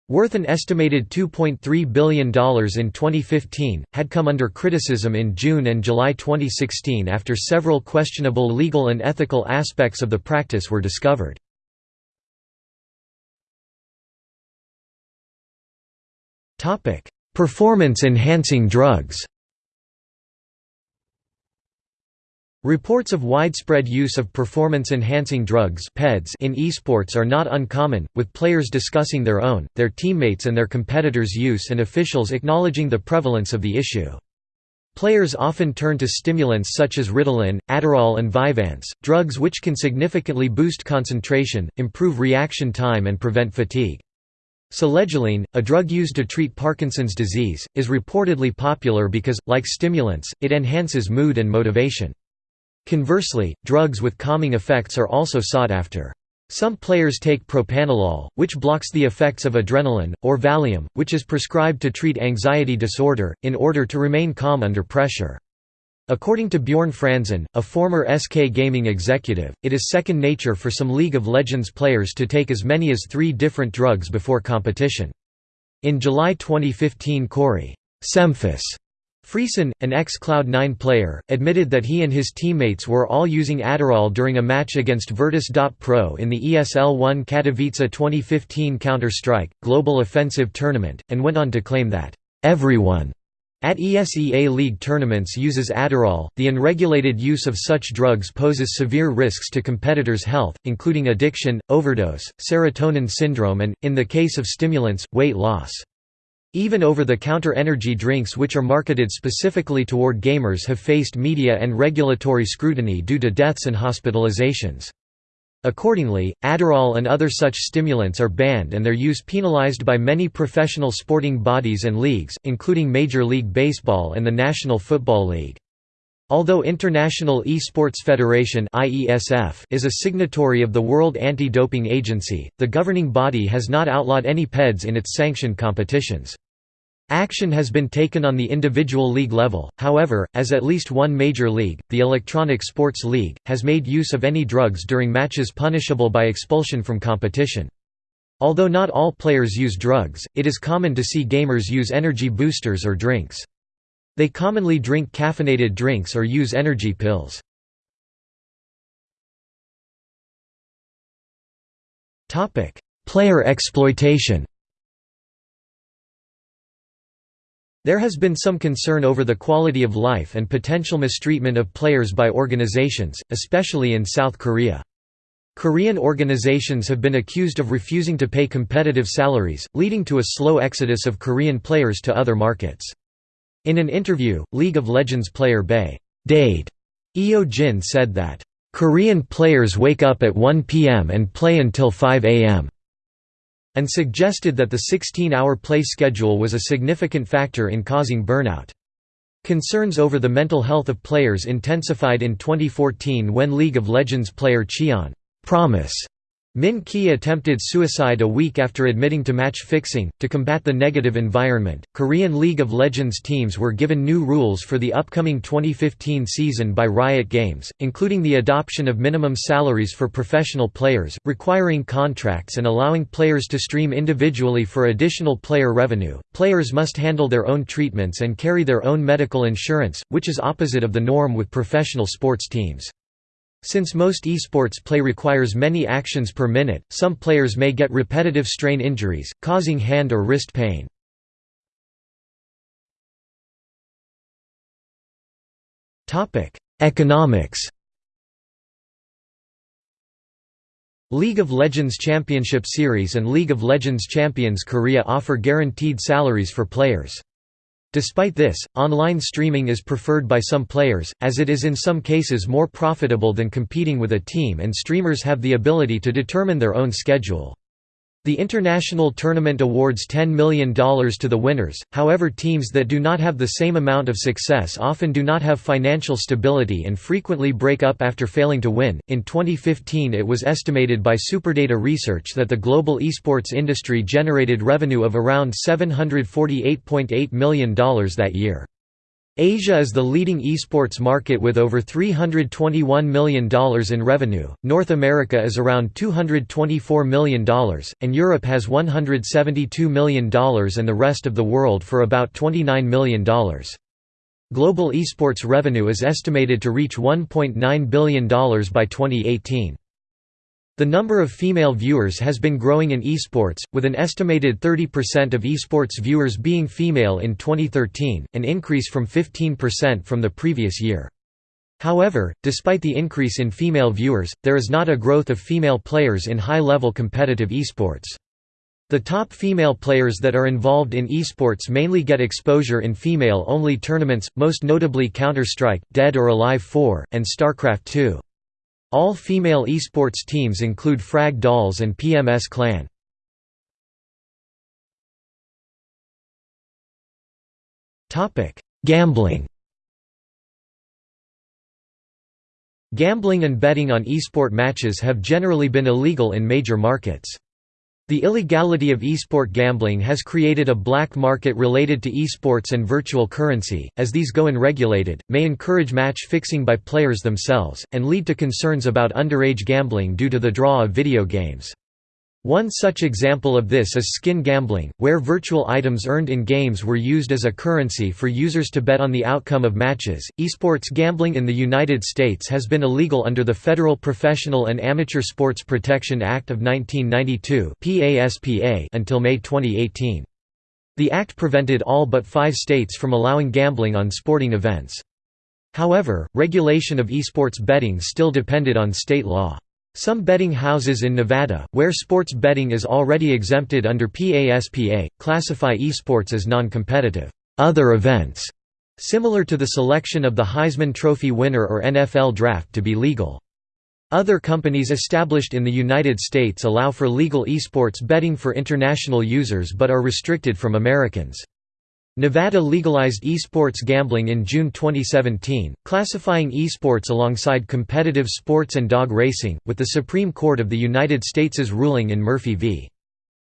worth an estimated $2.3 billion in 2015, had come under criticism in June and July 2016 after several questionable legal and ethical aspects of the practice were discovered. Performance-enhancing drugs Reports of widespread use of performance-enhancing drugs in esports are not uncommon, with players discussing their own, their teammates and their competitors' use and officials acknowledging the prevalence of the issue. Players often turn to stimulants such as Ritalin, Adderall and Vyvanse, drugs which can significantly boost concentration, improve reaction time and prevent fatigue. Selegiline, a drug used to treat Parkinson's disease, is reportedly popular because, like stimulants, it enhances mood and motivation. Conversely, drugs with calming effects are also sought after. Some players take propranolol, which blocks the effects of adrenaline, or Valium, which is prescribed to treat anxiety disorder, in order to remain calm under pressure. According to Bjorn Franzen, a former SK Gaming executive, it is second nature for some League of Legends players to take as many as three different drugs before competition. In July 2015 Kory Semphis Friesen, an ex-Cloud9 player, admitted that he and his teammates were all using Adderall during a match against Virtus.pro in the ESL One Katowice 2015 Counter-Strike, Global Offensive Tournament, and went on to claim that, "...everyone." At ESEA League tournaments uses Adderall. The unregulated use of such drugs poses severe risks to competitors' health, including addiction, overdose, serotonin syndrome and, in the case of stimulants, weight loss. Even over-the-counter energy drinks which are marketed specifically toward gamers have faced media and regulatory scrutiny due to deaths and hospitalizations. Accordingly, Adderall and other such stimulants are banned and their use penalized by many professional sporting bodies and leagues, including Major League Baseball and the National Football League. Although International Esports Federation is a signatory of the World Anti-Doping Agency, the governing body has not outlawed any PEDs in its sanctioned competitions. Action has been taken on the individual league level, however, as at least one major league, the Electronic Sports League, has made use of any drugs during matches punishable by expulsion from competition. Although not all players use drugs, it is common to see gamers use energy boosters or drinks. They commonly drink caffeinated drinks or use energy pills. Player exploitation There has been some concern over the quality of life and potential mistreatment of players by organizations, especially in South Korea. Korean organizations have been accused of refusing to pay competitive salaries, leading to a slow exodus of Korean players to other markets. In an interview, League of Legends player Bae Dade Eo Jin said that, "...Korean players wake up at 1 p.m. and play until 5 a.m and suggested that the 16-hour play schedule was a significant factor in causing burnout. Concerns over the mental health of players intensified in 2014 when League of Legends player Cheon Promise Min Ki attempted suicide a week after admitting to match fixing. To combat the negative environment, Korean League of Legends teams were given new rules for the upcoming 2015 season by Riot Games, including the adoption of minimum salaries for professional players, requiring contracts and allowing players to stream individually for additional player revenue. Players must handle their own treatments and carry their own medical insurance, which is opposite of the norm with professional sports teams. Since most esports play requires many actions per minute, some players may get repetitive strain injuries, causing hand or wrist pain. Economics League of Legends Championship Series and League of Legends Champions Korea offer guaranteed salaries for players. Despite this, online streaming is preferred by some players, as it is in some cases more profitable than competing with a team and streamers have the ability to determine their own schedule. The international tournament awards $10 million to the winners, however teams that do not have the same amount of success often do not have financial stability and frequently break up after failing to win. In 2015 it was estimated by Superdata Research that the global esports industry generated revenue of around $748.8 million that year. Asia is the leading esports market with over $321 million in revenue, North America is around $224 million, and Europe has $172 million and the rest of the world for about $29 million. Global esports revenue is estimated to reach $1.9 billion by 2018. The number of female viewers has been growing in esports, with an estimated 30% of esports viewers being female in 2013, an increase from 15% from the previous year. However, despite the increase in female viewers, there is not a growth of female players in high-level competitive esports. The top female players that are involved in esports mainly get exposure in female-only tournaments, most notably Counter-Strike, Dead or Alive 4, and StarCraft 2. All female esports teams include Frag Dolls and PMS Clan. Gambling Gambling and betting on esport matches have generally been illegal in major markets. The illegality of esport gambling has created a black market related to esports and virtual currency, as these go unregulated, may encourage match fixing by players themselves, and lead to concerns about underage gambling due to the draw of video games. One such example of this is skin gambling, where virtual items earned in games were used as a currency for users to bet on the outcome of matches. Esports gambling in the United States has been illegal under the Federal Professional and Amateur Sports Protection Act of 1992 (PASPA) until May 2018. The act prevented all but 5 states from allowing gambling on sporting events. However, regulation of esports betting still depended on state law. Some betting houses in Nevada, where sports betting is already exempted under PASPA, classify esports as non-competitive other events, similar to the selection of the Heisman Trophy winner or NFL draft to be legal. Other companies established in the United States allow for legal esports betting for international users but are restricted from Americans. Nevada legalized esports gambling in June 2017, classifying esports alongside competitive sports and dog racing, with the Supreme Court of the United States' ruling in Murphy v.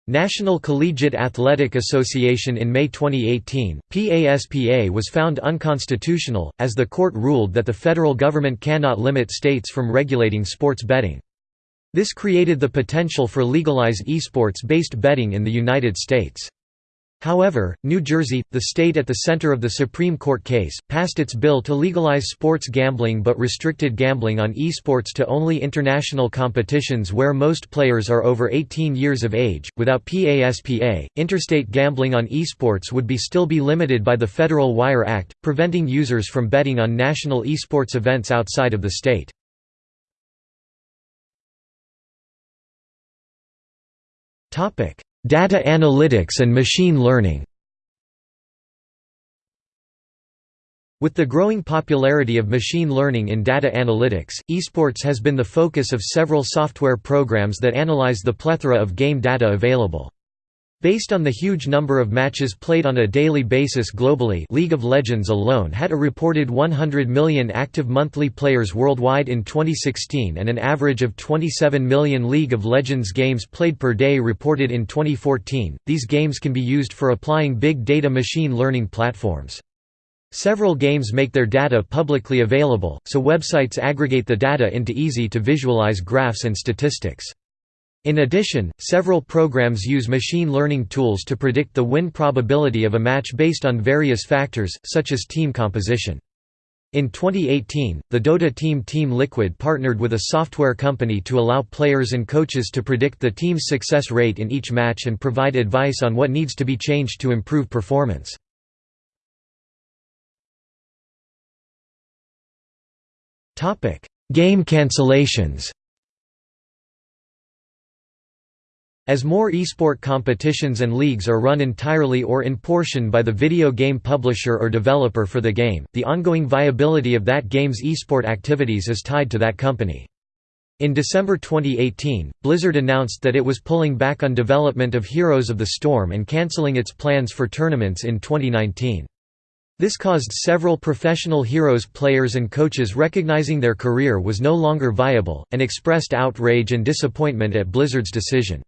National Collegiate Athletic Association in May 2018, PASPA was found unconstitutional, as the court ruled that the federal government cannot limit states from regulating sports betting. This created the potential for legalized esports-based betting in the United States. However, New Jersey, the state at the center of the Supreme Court case, passed its bill to legalize sports gambling but restricted gambling on esports to only international competitions where most players are over 18 years of age. Without PASPA, interstate gambling on esports would be still be limited by the Federal Wire Act, preventing users from betting on national esports events outside of the state. Topic: Data analytics and machine learning With the growing popularity of machine learning in data analytics, esports has been the focus of several software programs that analyze the plethora of game data available. Based on the huge number of matches played on a daily basis globally League of Legends alone had a reported 100 million active monthly players worldwide in 2016 and an average of 27 million League of Legends games played per day reported in 2014. These games can be used for applying big data machine learning platforms. Several games make their data publicly available, so websites aggregate the data into easy to visualize graphs and statistics. In addition, several programs use machine learning tools to predict the win probability of a match based on various factors, such as team composition. In 2018, the Dota team Team Liquid partnered with a software company to allow players and coaches to predict the team's success rate in each match and provide advice on what needs to be changed to improve performance. Game cancellations As more esport competitions and leagues are run entirely or in portion by the video game publisher or developer for the game, the ongoing viability of that game's esport activities is tied to that company. In December 2018, Blizzard announced that it was pulling back on development of Heroes of the Storm and cancelling its plans for tournaments in 2019. This caused several professional Heroes players and coaches recognizing their career was no longer viable, and expressed outrage and disappointment at Blizzard's decision.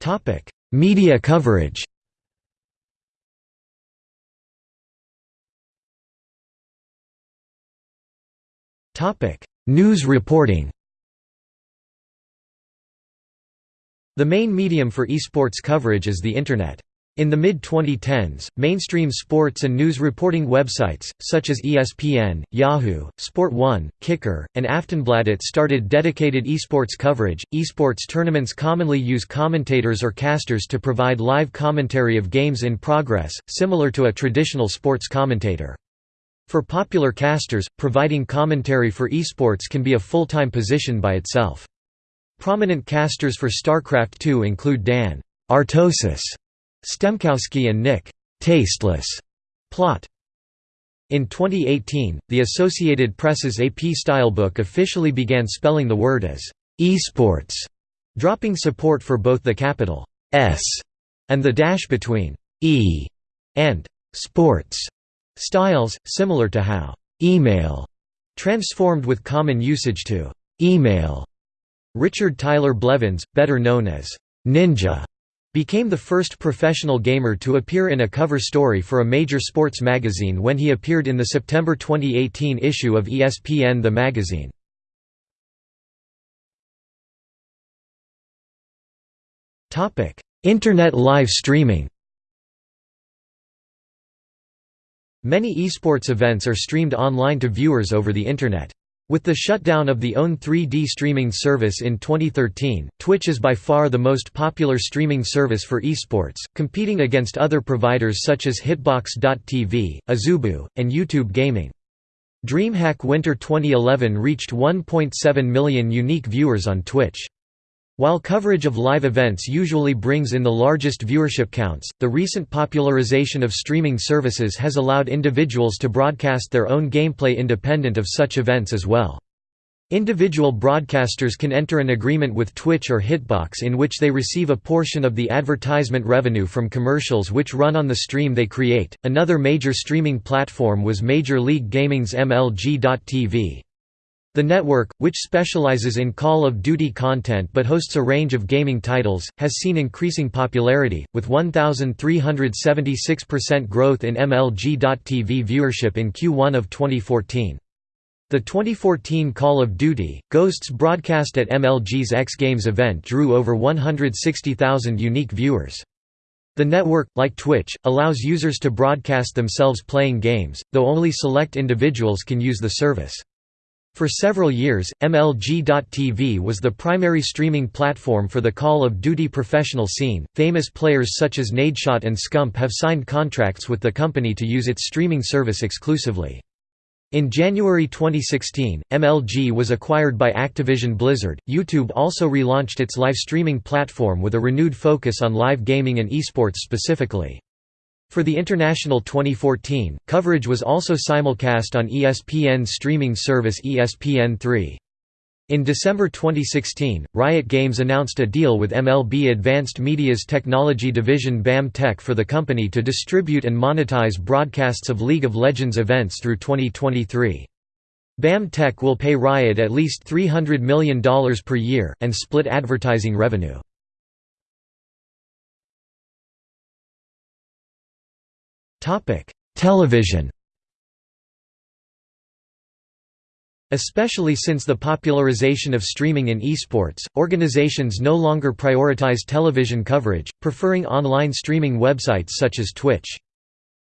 Topic: Media coverage. Topic: News reporting. The main medium for esports coverage is the Internet. In the mid-2010s, mainstream sports and news reporting websites, such as ESPN, Yahoo, Sport 1, Kicker, and Aftonbladet started dedicated esports coverage. Esports tournaments commonly use commentators or casters to provide live commentary of games in progress, similar to a traditional sports commentator. For popular casters, providing commentary for esports can be a full-time position by itself. Prominent casters for StarCraft II include Dan Artosis Stemkowski and Nick Tasteless Plott. In 2018, the Associated Press's AP Stylebook officially began spelling the word as esports, dropping support for both the capital S and the dash between E and sports. Styles, similar to how email transformed with common usage to email. Richard Tyler Blevins, better known as Ninja, became the first professional gamer to appear in a cover story for a major sports magazine when he appeared in the September 2018 issue of ESPN The Magazine. Internet live streaming Many esports events are streamed online to viewers over the Internet. With the shutdown of the OWN 3D streaming service in 2013, Twitch is by far the most popular streaming service for esports, competing against other providers such as Hitbox.tv, Azubu, and YouTube Gaming. DreamHack Winter 2011 reached 1.7 million unique viewers on Twitch. While coverage of live events usually brings in the largest viewership counts, the recent popularization of streaming services has allowed individuals to broadcast their own gameplay independent of such events as well. Individual broadcasters can enter an agreement with Twitch or Hitbox in which they receive a portion of the advertisement revenue from commercials which run on the stream they create. Another major streaming platform was Major League Gaming's MLG.tv. The network, which specializes in Call of Duty content but hosts a range of gaming titles, has seen increasing popularity, with 1,376% growth in MLG.TV viewership in Q1 of 2014. The 2014 Call of Duty, Ghosts broadcast at MLG's X Games event drew over 160,000 unique viewers. The network, like Twitch, allows users to broadcast themselves playing games, though only select individuals can use the service. For several years, MLG.TV was the primary streaming platform for the Call of Duty professional scene. Famous players such as Nadeshot and Scump have signed contracts with the company to use its streaming service exclusively. In January 2016, MLG was acquired by Activision Blizzard. YouTube also relaunched its live streaming platform with a renewed focus on live gaming and esports specifically. For the International 2014, coverage was also simulcast on ESPN's streaming service ESPN3. In December 2016, Riot Games announced a deal with MLB Advanced Media's technology division BAM Tech for the company to distribute and monetize broadcasts of League of Legends events through 2023. BAM Tech will pay Riot at least $300 million per year, and split advertising revenue. Television Especially since the popularization of streaming in esports, organizations no longer prioritize television coverage, preferring online streaming websites such as Twitch.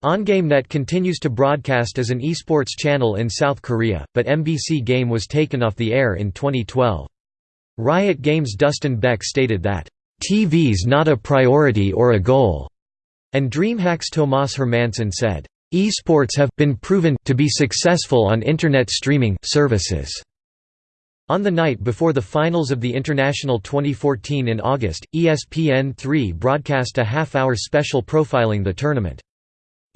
OnGameNet continues to broadcast as an esports channel in South Korea, but MBC Game was taken off the air in 2012. Riot Games' Dustin Beck stated that, "TV's not a priority or a goal. And DreamHack's Tomas Hermansson said, "...esports have been proven to be successful on Internet streaming services." On the night before the finals of the International 2014 in August, ESPN3 broadcast a half-hour special profiling the tournament.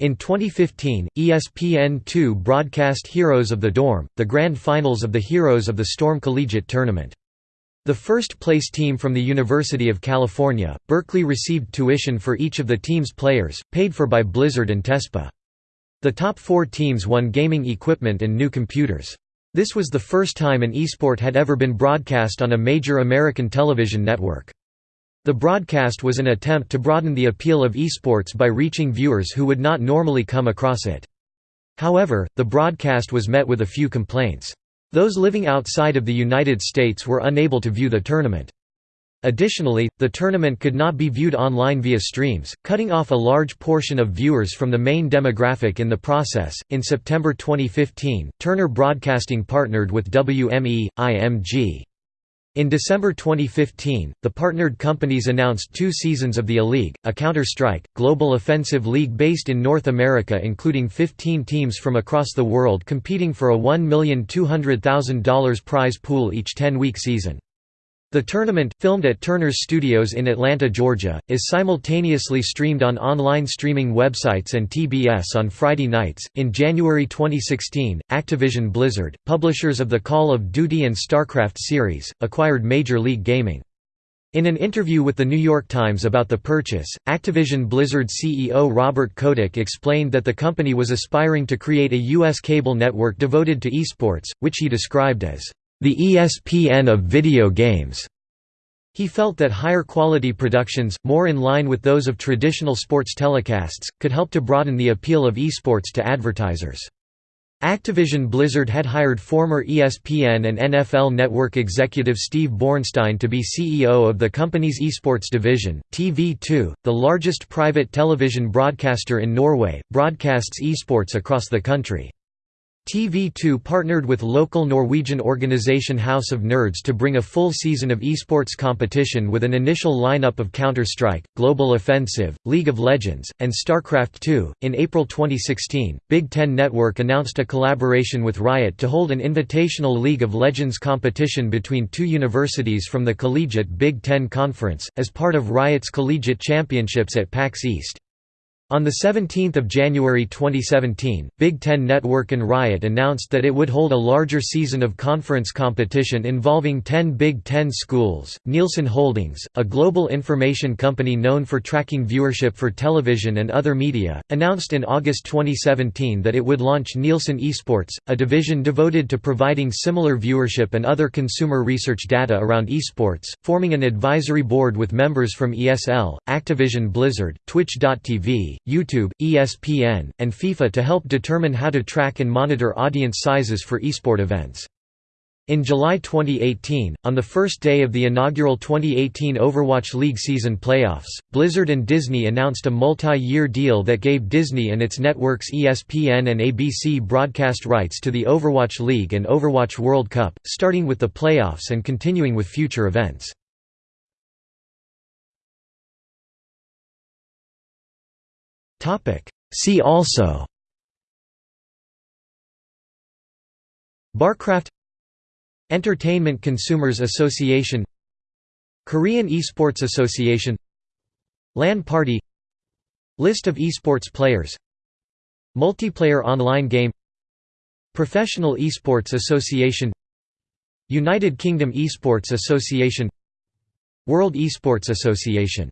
In 2015, ESPN2 broadcast Heroes of the Dorm, the grand finals of the Heroes of the Storm Collegiate Tournament. The first-place team from the University of California, Berkeley received tuition for each of the team's players, paid for by Blizzard and TESPA. The top four teams won gaming equipment and new computers. This was the first time an esport had ever been broadcast on a major American television network. The broadcast was an attempt to broaden the appeal of esports by reaching viewers who would not normally come across it. However, the broadcast was met with a few complaints. Those living outside of the United States were unable to view the tournament. Additionally, the tournament could not be viewed online via streams, cutting off a large portion of viewers from the main demographic in the process. In September 2015, Turner Broadcasting partnered with WME IMG. In December 2015, the partnered companies announced two seasons of the E-League, a Counter-Strike, global offensive league based in North America including 15 teams from across the world competing for a $1,200,000 prize pool each 10-week season. The tournament, filmed at Turner's Studios in Atlanta, Georgia, is simultaneously streamed on online streaming websites and TBS on Friday nights. In January 2016, Activision Blizzard, publishers of the Call of Duty and StarCraft series, acquired Major League Gaming. In an interview with The New York Times about the purchase, Activision Blizzard CEO Robert Kotick explained that the company was aspiring to create a U.S. cable network devoted to esports, which he described as, "...the ESPN of video games." He felt that higher quality productions, more in line with those of traditional sports telecasts, could help to broaden the appeal of esports to advertisers. Activision Blizzard had hired former ESPN and NFL Network executive Steve Bornstein to be CEO of the company's esports division. TV2, the largest private television broadcaster in Norway, broadcasts esports across the country. TV2 partnered with local Norwegian organisation House of Nerds to bring a full season of esports competition with an initial lineup of Counter-Strike, Global Offensive, League of Legends, and StarCraft II. In April 2016, Big Ten Network announced a collaboration with Riot to hold an invitational League of Legends competition between two universities from the Collegiate Big Ten Conference, as part of Riot's collegiate championships at PAX East. On 17 January 2017, Big Ten Network and Riot announced that it would hold a larger season of conference competition involving 10 Big Ten schools. Nielsen Holdings, a global information company known for tracking viewership for television and other media, announced in August 2017 that it would launch Nielsen Esports, a division devoted to providing similar viewership and other consumer research data around esports, forming an advisory board with members from ESL, Activision Blizzard, Twitch.tv, YouTube, ESPN, and FIFA to help determine how to track and monitor audience sizes for esport events. In July 2018, on the first day of the inaugural 2018 Overwatch League season playoffs, Blizzard and Disney announced a multi-year deal that gave Disney and its networks ESPN and ABC broadcast rights to the Overwatch League and Overwatch World Cup, starting with the playoffs and continuing with future events. See also Barcraft Entertainment Consumers Association Korean Esports Association LAN Party List of esports players Multiplayer online game Professional Esports Association United Kingdom Esports Association World Esports Association